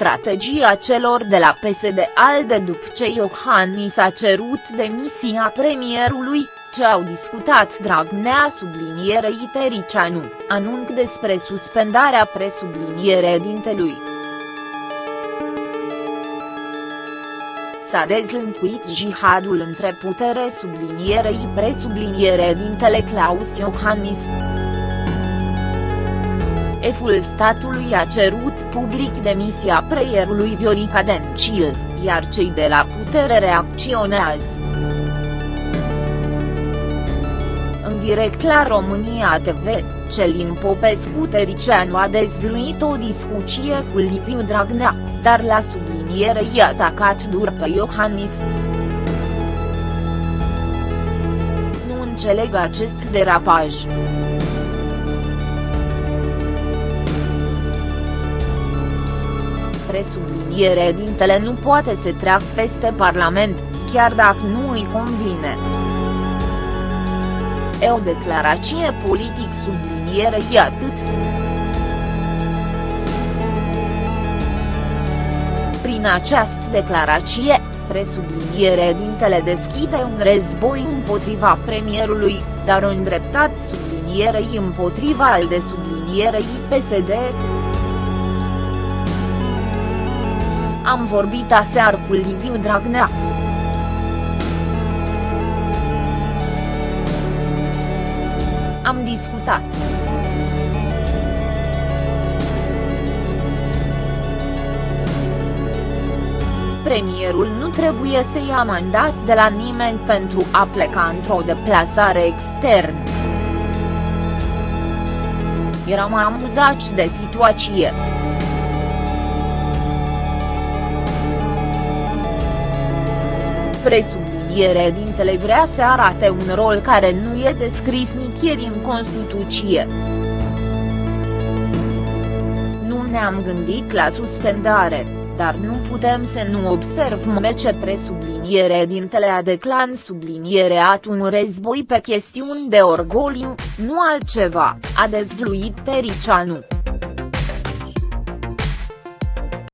strategia celor de la PSD-ALDE după ce Iohannis a cerut demisia premierului, ce au discutat Dragnea sublinierei Tericianu, anunț despre suspendarea presubliniere dintelui. S-a dezlântuit jihadul între putere sublinierei presubliniere dintele Claus Iohannis. Eful statului a cerut public demisia preierului Viorica Dencil, iar cei de la putere reacționează. În direct la România TV, Celin Popescu Tericianu a dezvluit o discuție cu Liviu Dragnea, dar la subliniere i-a atacat dur pe Iohannis. Nu înțeleg acest derapaj. Presubliniere dintele nu poate să treacă peste Parlament, chiar dacă nu îi convine. E o declarație politic sublinierei atât. Prin această declarație, presubliniere dintele deschide un război împotriva premierului, dar îndreptat sublinierei împotriva al de sublinierei PSD. Am vorbit aseară cu Liviu Dragnea. Am discutat. Premierul nu trebuie să ia mandat de la nimeni pentru a pleca într-o deplasare externă. Eram amuzați de situație. Presubliniere dintele vrea să arate un rol care nu e descris nicăieri în Constituție. Nu ne-am gândit la suspendare, dar nu putem să nu observăm ce presubliniere dintele a declan subliniereat un război pe chestiuni de orgoliu, nu altceva, a dezvluit Tericianu.